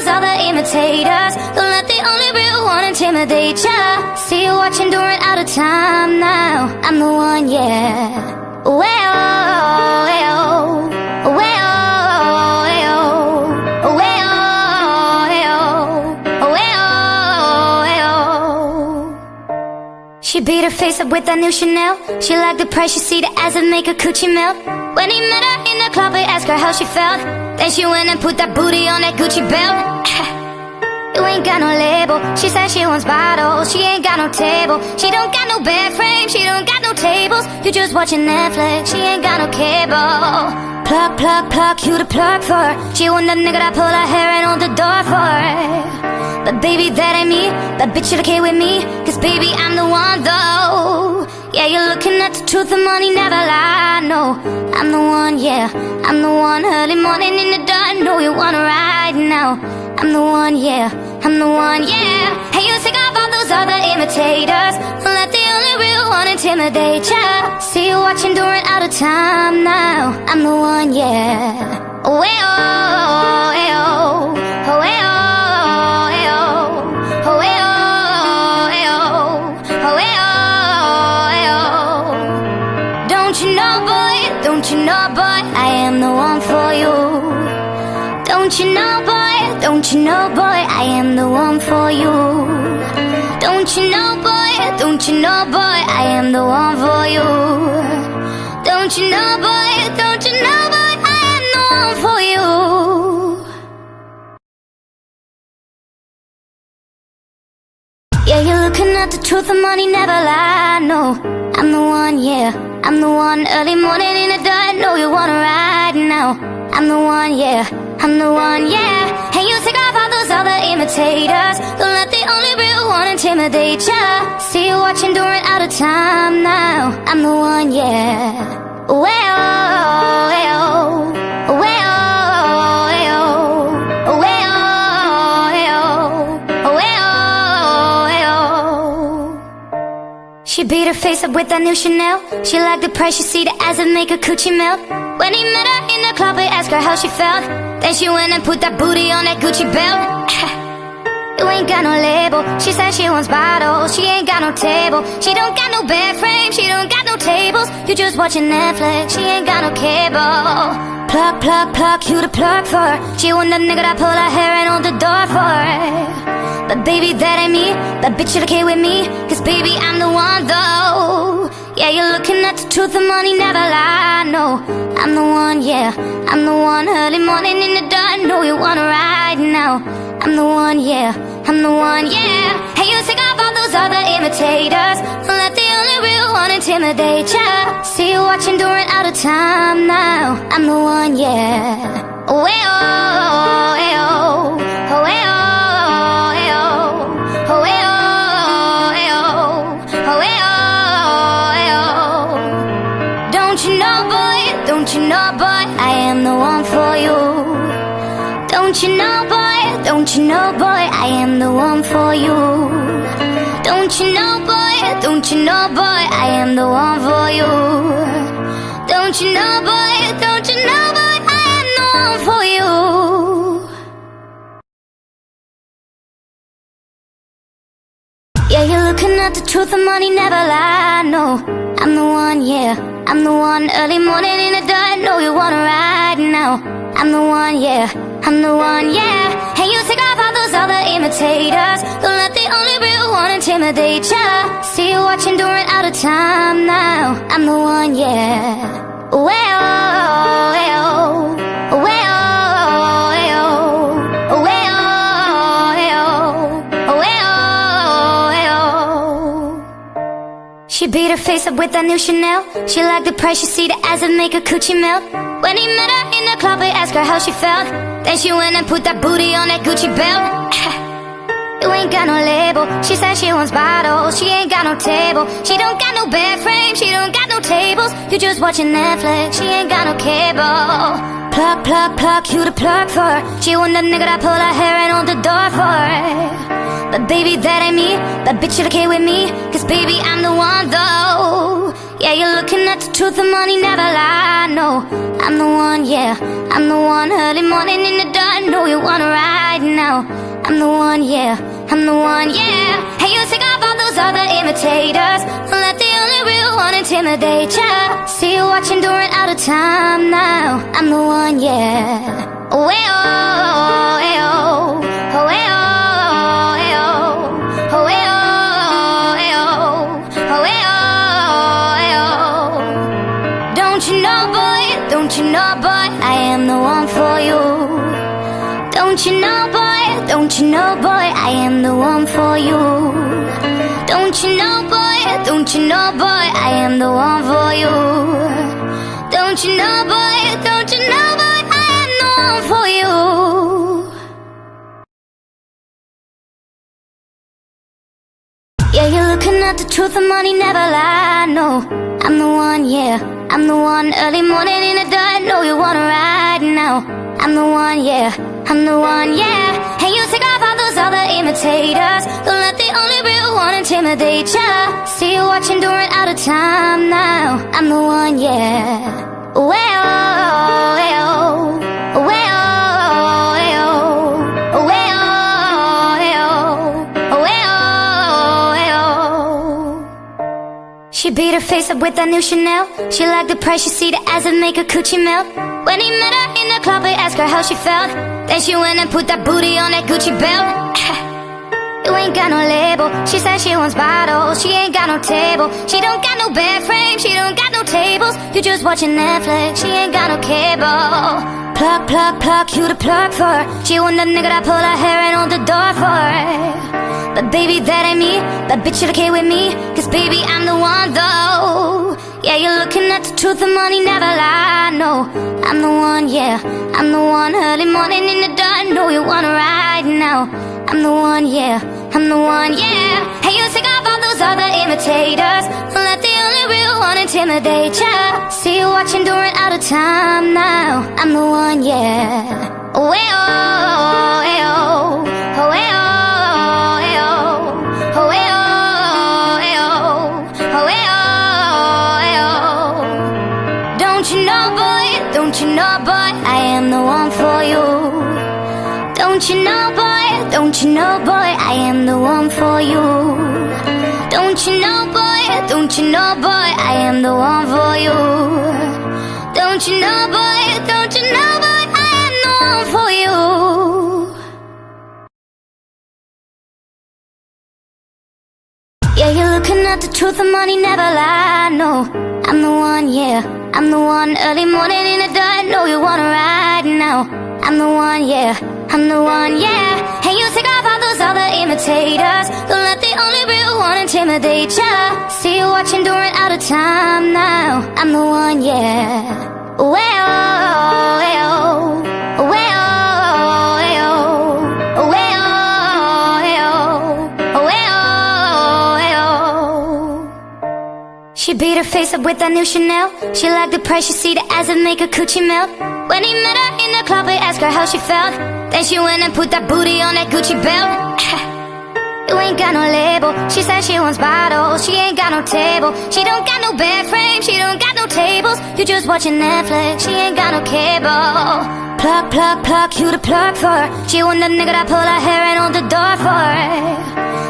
all other imitators Don't let the only real one intimidate ya See you watching, doing out of time now I'm the one, yeah Well, well, She beat her face up with that new Chanel. She liked the price, she see the ass and make her coochie melt. When he met her in the the club and ask her how she felt. Then she went and put that booty on that Gucci belt. You ain't got no label. She said she wants bottles. She ain't got no table. She don't got no bed frame. She don't got no tables. You just watching Netflix. She ain't got no cable. Plug, plug, plug. You the plug for her. She want the nigga that pull her hair and hold the door for her. But baby, that ain't me. That bitch should okay with me. Cause baby, I'm the one though. Yeah, you're looking at the truth. The money never lie. No, I'm the one. Yeah, I'm the one. Early morning in the dark. Know you wanna ride now. I'm the one, yeah, I'm the one, yeah Hey, you take off all those other imitators Don't let the only real one intimidate ya See you watching during out of time now I'm the one, yeah Oh, oh, don't you know, boy, don't you know, boy, I am the one for you. Don't you know, boy, don't you know, boy, I am the one for you. Don't you know, boy, don't you know, boy, I am the one for you. Yeah, you're looking at the truth, the money never lie, no. I'm the one, yeah, I'm the one Early morning in the dark, know you wanna ride now. I'm the one, yeah I'm the one, yeah. And you take off all those other imitators. Don't let the only real one intimidate ya. See you watching during out of time now. I'm the one, yeah. Well, She beat her face up with that new Chanel. She liked the price, she see the make her coochie melt. When he met her in the club, he asked her how she felt then she went and put that booty on that Gucci belt. You ain't got no label. She said she wants bottles. She ain't got no table. She don't got no bed frame. She don't got no tables. You just watching Netflix. She ain't got no cable. Plug, plug, plug, you the plug for her. She want the nigga that pull her hair and hold the door for her. But baby, that ain't me. That bitch should okay with me. Cause baby, I'm the one though Yeah, you're looking at the truth The money never lie, no I'm the one, yeah I'm the one. Early morning in the dark Know you wanna ride now. I'm the one, yeah I'm the one, yeah. Hey, you take off all those other imitators. Don't let the only real one intimidate ya. See you watching during out of time now. I'm the one, yeah. Oh, hey, oh, hey, oh, don't you know, boy I am the one for you? Don't you know, boy, don't you know, boy I am the one for you? Don't you know, boy, don't you know, boy I am the one for you? Yeah, you're looking at the truth, the money never lie, no. I'm the one, yeah. I'm the one early morning in the dark Know you wanna ride now I'm the one, yeah. I'm the one, yeah. And you take off all those other imitators. Don't let the only real one intimidate ya. See you watching during out of time now. I'm the one, yeah. Well, well, well She beat her face up with that new Chanel. She liked the price, she see the make her coochie melt. When he met her in the club, he asked her how she felt. Then she went and put that booty on that Gucci belt. You ain't got no label. She said she wants bottles. She ain't got no table. She don't got no bed frame. She don't got no tables. You just watching Netflix. She ain't got no cable Plug, plug, plug, you the plug for. She want the nigga that pull her hair and hold the door for. But baby, that ain't me. That bitch should okay with me. Cause baby, I'm the one though. Yeah, you're looking at the truth The money never lie, no I'm the one, yeah. I'm the one Early morning in the dark. Know you wanna ride now. I'm the one, yeah. I'm the one, yeah. Hey, you take off other imitators Don't let the only real one intimidate ya See you watching during out of time now I'm the one, yeah oh, hey, oh, hey, oh. Oh, hey, oh. Don't you know, boy? Don't you know, boy? I am the one for you. Don't you know, boy? Don't you know, boy? I am the one for you. Don't you know, boy, don't you know, boy, I am the one for you. Don't you know, boy, don't you know, boy, I am the one for you. Yeah, you're looking at the truth, the money never lie. No, I'm the one, yeah, I'm the one. Early morning in the dark, know you wanna ride now. I'm the one, yeah, I'm the one, yeah. And you take all other imitators. Don't let the only real one intimidate ya. See you watching, doing out of time now. I'm the one, yeah. Well. She beat her face up with that new Chanel. She liked the price, she see the ads that make her coochie melt. When he met her in the club, he asked her how she felt. Then she went and put that booty on that Gucci belt. You ain't got no label. She said she wants bottles. She ain't got no table. She don't got no bed frame. She don't got no tables. You just watching Netflix. She ain't got no cable. Plug, plug, plug. You the plug for her. She want the nigga that pull her hair and hold the door for her. But baby, that ain't me. That bitch should okay with me. Cause baby, I'm the one though. Yeah, you're looking at the truth. The money never lie. No, I'm the one. Yeah, I'm the one. Early morning in the dark. No, you wanna ride now. I'm the one. Yeah. I'm the one, yeah Hey, you take off all those other imitators Don't let the only real one intimidate ya See you watching, doing out of time now I'm the one, yeah Oh, hey, oh, hey, oh don't you know, boy I am the one for you don't you know, boy, don't you know, boy, I am the one for you. Don't you know, boy, don't you know, boy, I am the one for you. Don't you know, boy, don't you know, boy, Yeah, you're looking at the truth, the money never lie. No, I'm the one, yeah, I'm the one. Early morning in the dark, know you wanna ride now. I'm the one, yeah. I'm the one, yeah And you take off all those other imitators Don't let the only real one intimidate ya See you watching, doing out of time now I'm the one, yeah Well, well, well, She beat her face up with that new Chanel She liked the price, she see the ads that make her coochie melt When he met her in the club, he asked her how she felt then she went and put that booty on that Gucci belt. you ain't got no label. She said she wants bottles. She ain't got no table. She don't got no bed frame. She don't got no tables. You just watching Netflix. She ain't got no cable. Plug, plug, plug. You the plug for. She want the nigga that pull her hair and hold the door for.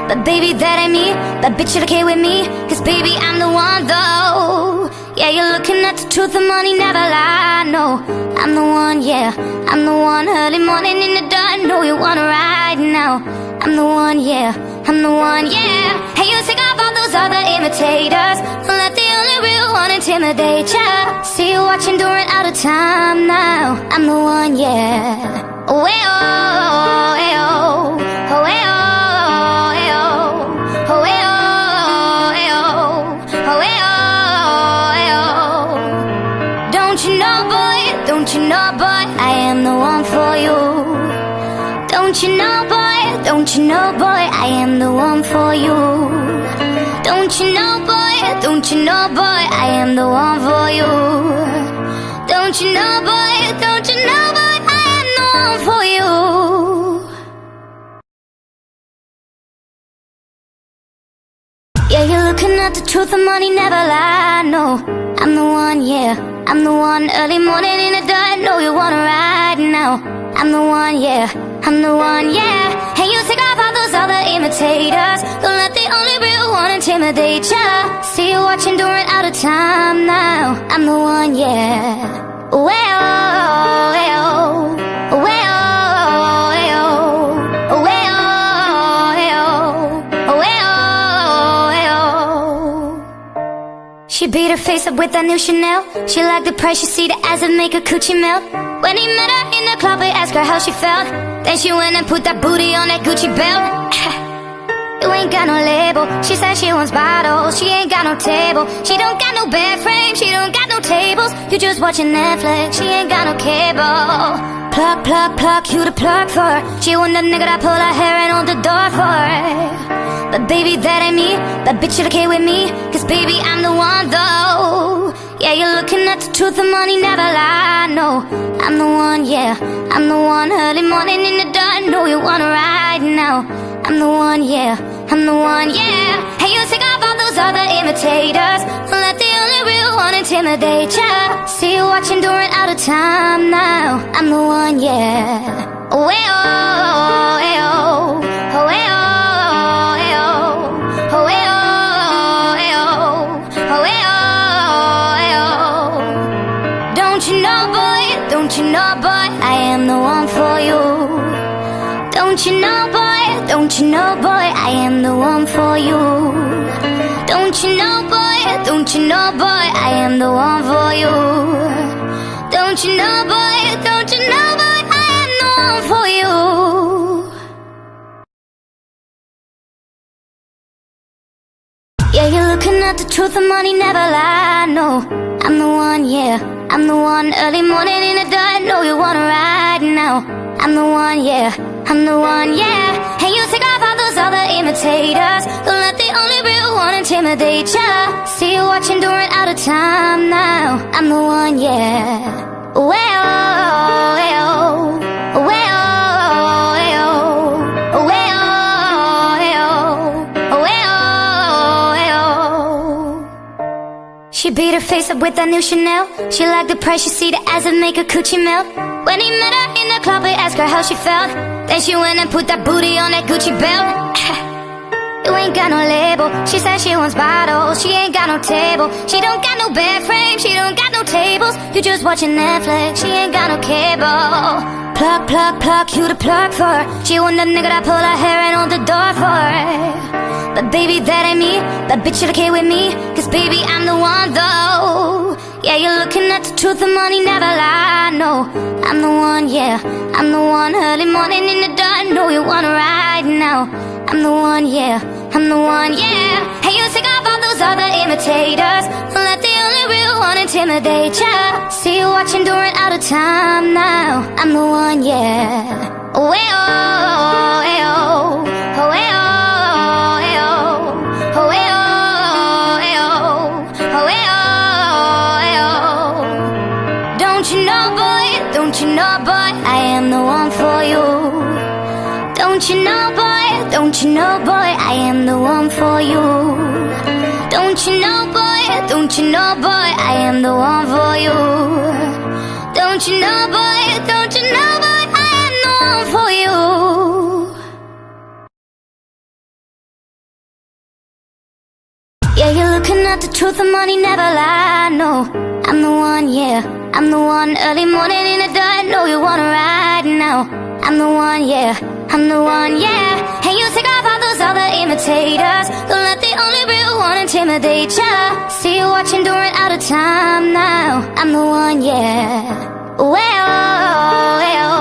But baby, that ain't me. That bitch should okay with me. Cause baby, I'm the one though. Yeah, you're looking at the truth, the money never lie. No, I'm the one, yeah, I'm the one. Early morning in the dark, know you wanna ride now. I'm the one, yeah, I'm the one, yeah. Hey, you all those other imitators. Don't let the only real one intimidate ya. See you watching, doing out of time now. I'm the one, yeah. Oh, hey, oh, hey, oh, oh, hey, oh, oh, oh, hey, oh, hey, oh, oh, hey, oh. Don't you know, boy, don't you know, boy, I am the one for you. Don't you know, boy, don't you know, boy, I am the one for you. Don't you know, boy, don't you know, boy, I am the one for you. Don't you know, boy, don't you know, boy, I am the one for you. Yeah, you're looking at the truth, the money never lie. No, I'm the one, yeah, I'm the one. Early morning in the dark, know you wanna ride now. I'm the one, yeah, I'm the one, yeah. And you take off all those other imitators. Don't let the only real one intimidate ya. See you watching, doing out of time now. I'm the one, yeah. Well. Oh well. She beat her face up with that new Chanel. She liked the price, she see the ads that make her coochie melt. When he met her club, he asked ask her how she felt. Then she went and put that booty on that Gucci belt. You ain't got no label. She said she wants bottles. She ain't got no table. She don't got no bed frame. She don't got no tables. You just watching Netflix. She ain't got no cable. Pluck, pluck, pluck. You the plug for her. She want the nigga that pull her hair and hold the door for her. But baby, that ain't me. That bitch should okay with me. Cause baby, I'm the one though. Yeah, you're looking at the truth. The money never lie. No, I'm the one. Yeah, I'm the one. Early morning in the dark. Know you wanna ride now. I'm the one, yeah, I'm the one, yeah Hey, you take off all those other imitators Don't let the only real one intimidate ya See you watching, run out of time now I'm the one, yeah oh don't you know, boy, I am the one for you? Don't you know, boy, don't you know, boy, I am the one for you? Don't you know, boy, don't you know, boy, you're looking at the truth, the money never lie, no. I'm the one, yeah, I'm the one Early morning in the dark, know you wanna ride now. I'm the one, yeah, I'm the one, yeah. And you take off all those other imitators Don't let the only real one intimidate ya. See you watching, run out of time now. I'm the one, yeah. Well, well, well, She beat her face up with that new Chanel. She liked the price, she see the make her coochie melt. When he met her in the club, he asked her how she felt. Then she went and put that booty on that Gucci belt. You ain't got no label. She said she wants bottles. She ain't got no table. She don't got no bed frame. She don't got no tables. You just watching Netflix. She ain't got no cable Pluck, pluck, pluck You the plug for? She want the nigga that pull her hair and hold the door for But baby, that ain't me. That bitch should okay with me. Cause baby, I'm the one though. Yeah, you're looking at the truth The money never lie, no I'm the one, yeah. I'm the one. Early morning in the dark Know you wanna ride now. I'm the one, yeah, I'm the one, yeah. Hey, you take off all those other imitators. Let real one intimidate ya. See you watching, run out of time now. I'm the one, yeah. Oh, hey, oh, hey, oh Oh, oh, oh Oh, oh, oh Oh, oh, oh Don't you know, boy, don't you know, boy? I am the one for you. Don't you know, boy? Don't you know, boy, I am the one for you Don't you know, boy, don't you know, boy, I am the one for you. Don't you know, boy, don't you know, boy, I am the one for you. Yeah, you're looking at the truth, the money never lie, no. I'm the one, yeah, I'm the one Early morning in the dark, know you wanna ride now. I'm the one, yeah, I'm the one, yeah. And you take off all other imitators. Don't let the only real one intimidate ya. See you watching, don't run out of time now. I'm the one, yeah. Well, well,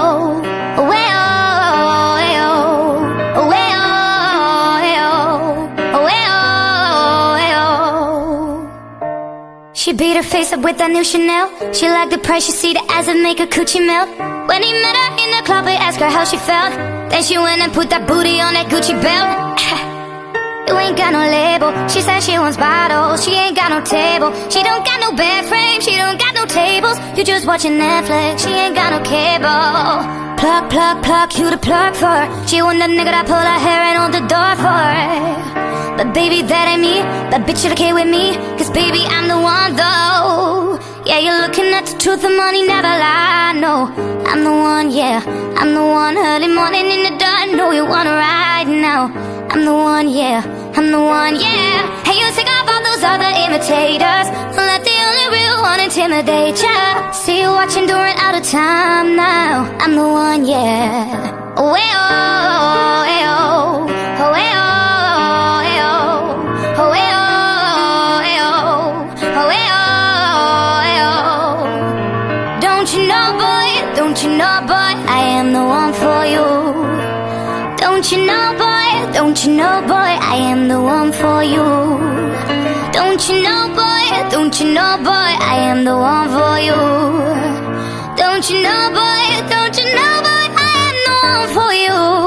She beat her face up with that new Chanel. She liked the price, she see the ads that make her coochie melt. When he met her in the club, he asked her how she felt Then she went and put that booty on that Gucci belt. You ain't got no label. She said she wants bottles. She ain't got no table. She don't got no bed frame. She don't got no tables. You just watching Netflix. She ain't got no cable Pluck, pluck, pluck You the plug for. She want the nigga that pull her hair and hold the door for. But baby, that ain't me. That bitch should okay with me? Cause baby, I'm the one though. Yeah, you're looking at the truth The money never lie, no I'm the one, yeah. I'm the one Early morning in the dark. Know you wanna ride now. I'm the one, yeah. I'm the one, yeah. Hey, you all those other imitators. Don't let the only real one intimidate ya. See you watching, run out of time now. I'm the one, yeah. Oh, hey, oh, hey, oh. Oh, eh, oh, oh, oh. Oh, Don't you know, boy, don't you know, boy? I am Don't you know, boy, don't you know, boy, I am the one for you. Don't you know, boy, don't you know, boy, I am the one for you. Don't you know, boy, don't you know, boy, I am the one for you.